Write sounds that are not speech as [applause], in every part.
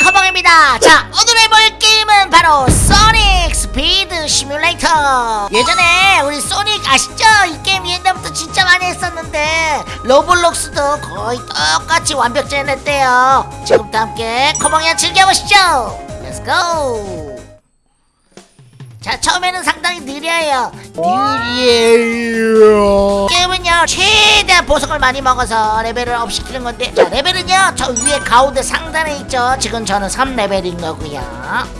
커벙입니다. 자 오늘 해볼 게임은 바로 소닉 스피드 시뮬레이터. 예전에 우리 소닉 아시죠? 이 게임 옛날부터 진짜 많이 했었는데 로블록스도 거의 똑같이 완벽 재현해냈대요. 지금부터 함께 커벙이랑 즐겨보시죠. let's go 자 처음에는 상당히 느려요. 느려요. 게임은요 최대한 보석을 많이 먹어서 레벨을 up 시키는 건데 자 레벨은요 저 위에 가운데 상단에 있죠 지금 저는 3레벨인 거고요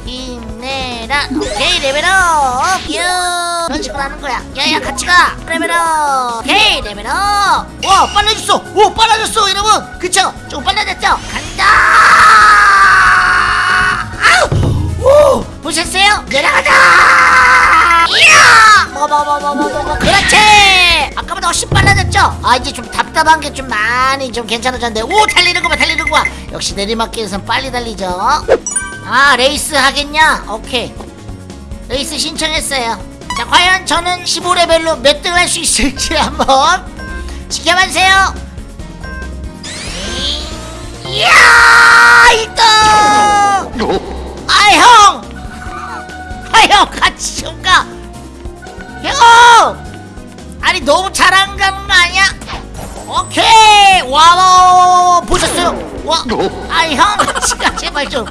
힘내라 오케이 레벨업 유 이런 식으로 하는 거야 야야 같이 가 레벨업 오케이 레벨업 와 빨라졌어 오 빨라졌어 여러분 그쵸 조금 빨라졌죠 간다 아우 오 보셨어요? 내려가자! 이야! 먹어 아까보다 훨씬 빨라졌죠? 아 이제 좀 답답한 게 좀 많이 좀 괜찮아졌는데 오 달리는 거봐 달리는 거봐 역시 내리막길에선 빨리 달리죠 아 레이스 하겠냐? 오케이 레이스 신청했어요 자 과연 저는 15레벨로 몇등할수 있을지 [laughs] 한번 지켜봐주세요 이야 1등 아 형! 아형 같이 좀 가! 형! 아니 너무 가는 거 아니야? 오케이! 와와 보셨어요? 와! 아니 형가 제발 좀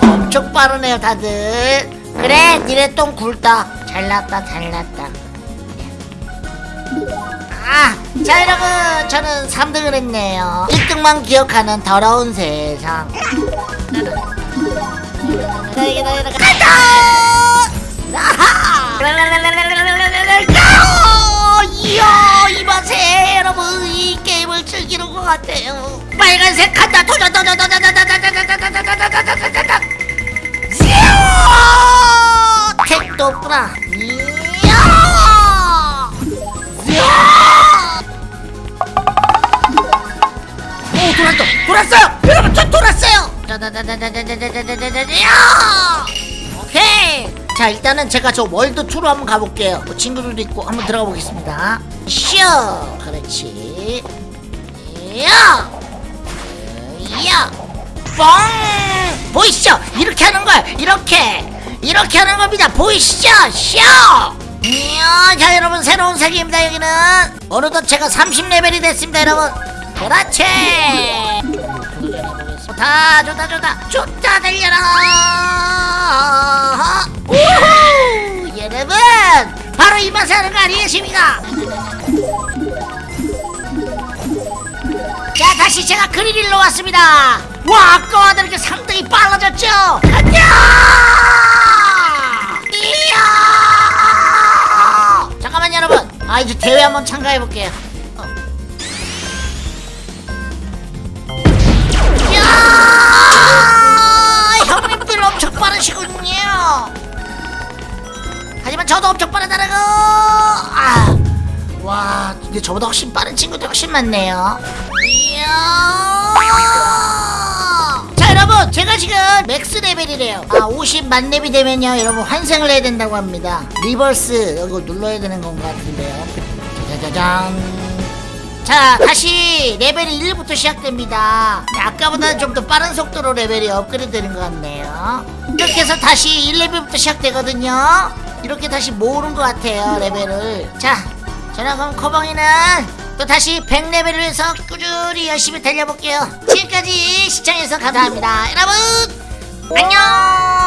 엄청 빠르네요 다들 그래 니네 똥 굵다 잘났다 잘났다 아, 자 여러분 저는 3등을 했네요 1등만 기억하는 더러운 세상 간다! 이 게임을 즐기는 것 같아요 빨간색 간다 도전 도전 도전 도전 도전 도전 도전 도전 도전 도전 도전 이야 택도 없구나 오 돌았어 돌았어요 여러분 저 돌았어요 오케이 자 일단은 제가 저 월드 2로 한번 가볼게요. 뭐 친구들도 있고 한번 들어가 보겠습니다. 쇼! 그렇지. 야! 야! 뻥! 보이시죠? 이렇게 하는 거야. 이렇게. 이렇게 하는 겁니다. 보이시죠? 쇼! 이야 자 여러분 새로운 세계입니다 여기는. 어느덧 제가 30레벨이 됐습니다 여러분. 그렇지. 좋다 좋다 좋다. 좋다 달려라 바로 이 맛에 하는 거 아니겠습니까 자 다시 제가 그리길로 왔습니다. 와 아까와 다르게 상당히 빨라졌죠? 가자 이야! 잠깐만 여러분. 아 이제 대회 한번 참가해 볼게요. 야! 형님들 엄청 빠르시군요 하지만 저도 엄청 빠르다는 거 아, 와 근데 저보다 훨씬 빠른 친구들 훨씬 많네요. 자 여러분 제가 지금 max 레벨이래요. 아 50만 렙이 되면요 여러분 환생을 해야 된다고 합니다. rebirth 이거 눌러야 되는 것 같은데요. 짜자잔. 자 다시 레벨이 1부터 시작됩니다. 네, 아까보다는 좀 더 빠른 속도로 레벨이 업그레이드 되는 것 같네요. 이렇게 해서 다시 1레벨부터 시작되거든요 이렇게 다시 모으는 것 같아요 레벨을. 자 저는 그럼 커벙이는 또 다시 100레벨을 위해서 꾸준히 열심히 달려볼게요. 지금까지 시청해주셔서 감사합니다. 여러분 안녕